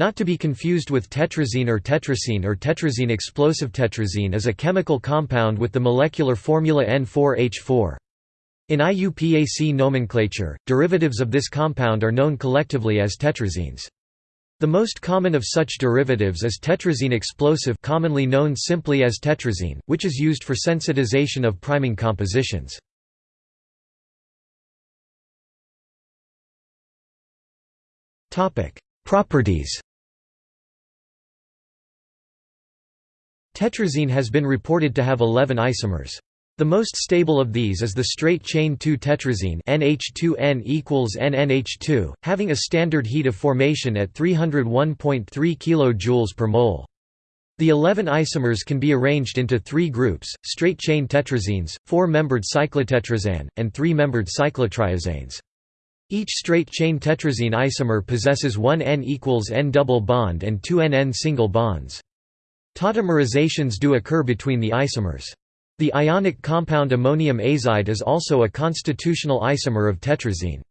Not to be confused with tetrazine or tetracene or tetrazene explosive tetrazene is a chemical compound with the molecular formula N4H4. In IUPAC nomenclature, derivatives of this compound are known collectively as tetrazenes. The most common of such derivatives is tetrazene explosive commonly known simply as tetrazene, which is used for sensitization of priming compositions. Properties Tetrazene has been reported to have 11 isomers. The most stable of these is the straight chain 2-tetrazene NH2N equals NNH2, having a standard heat of formation at 301.3 kJ per mole. The 11 isomers can be arranged into three groups, straight-chain tetrazenes, four-membered cyclotetrazane, and three-membered cyclotriazanes. Each straight-chain tetrazene isomer possesses one N equals N double bond and two NN single bonds. Tautomerizations do occur between the isomers. The ionic compound ammonium azide is also a constitutional isomer of tetrazene.